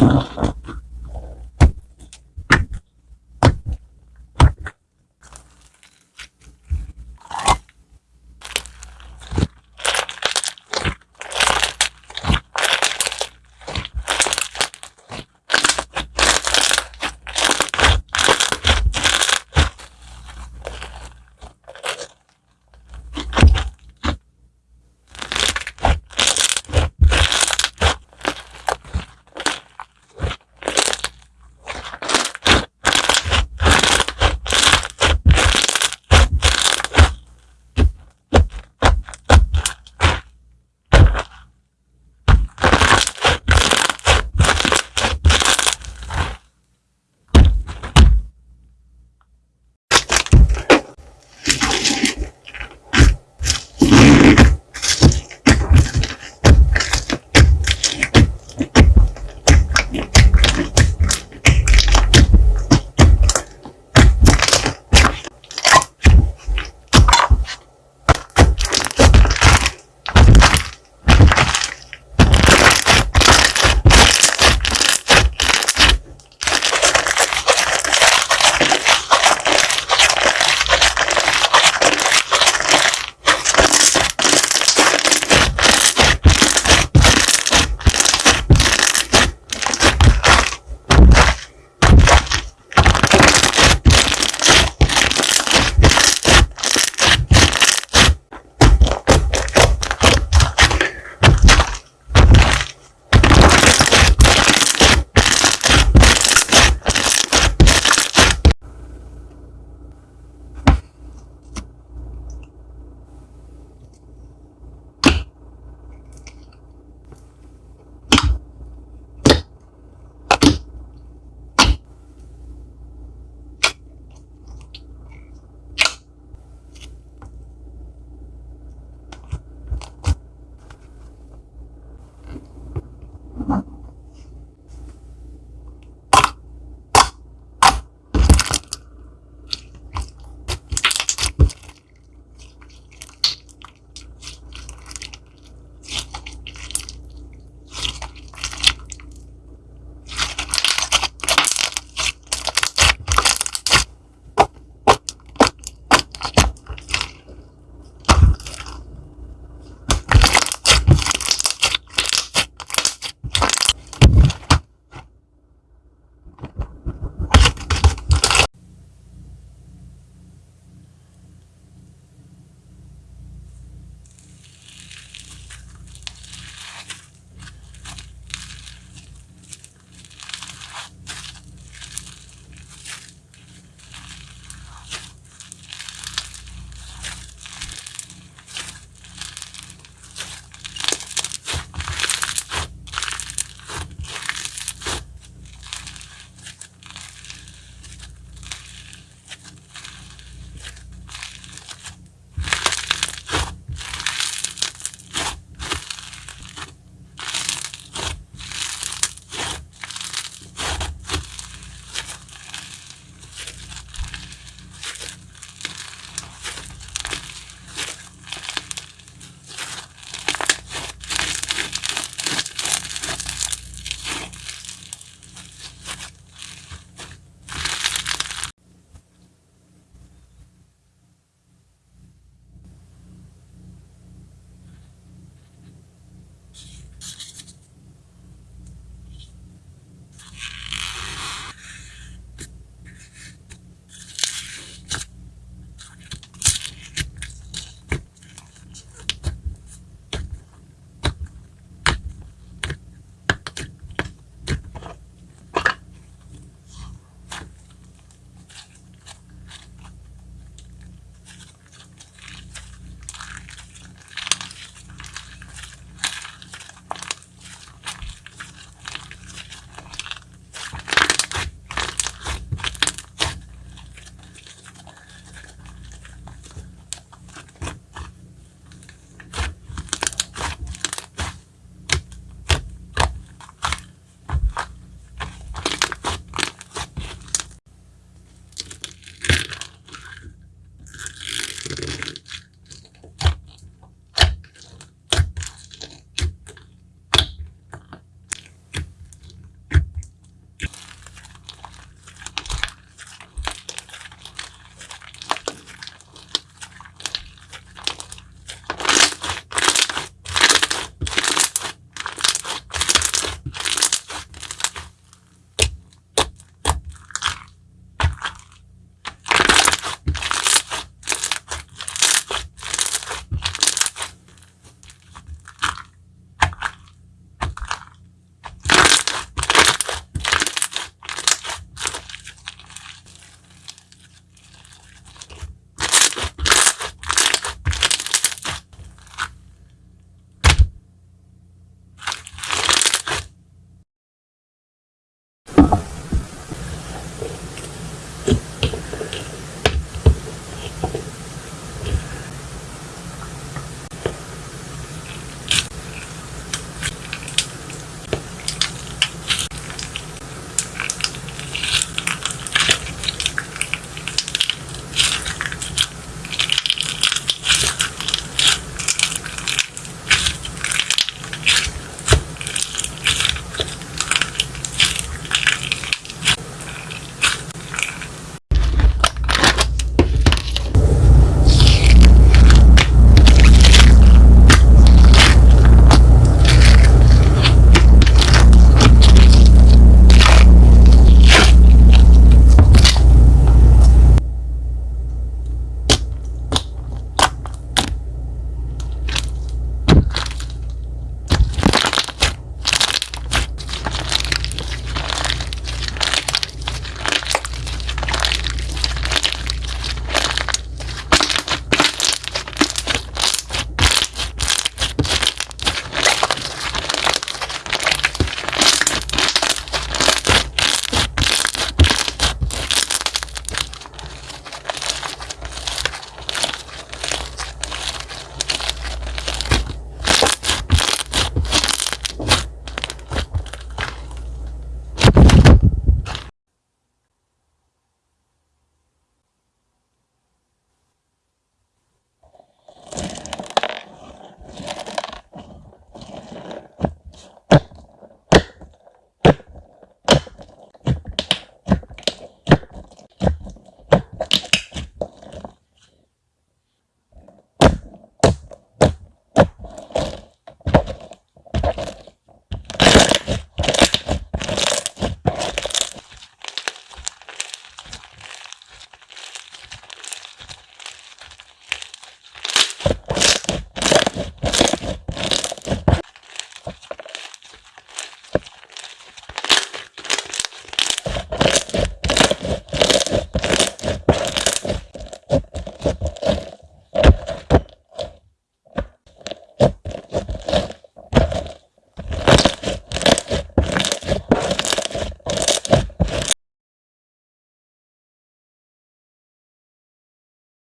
Bye.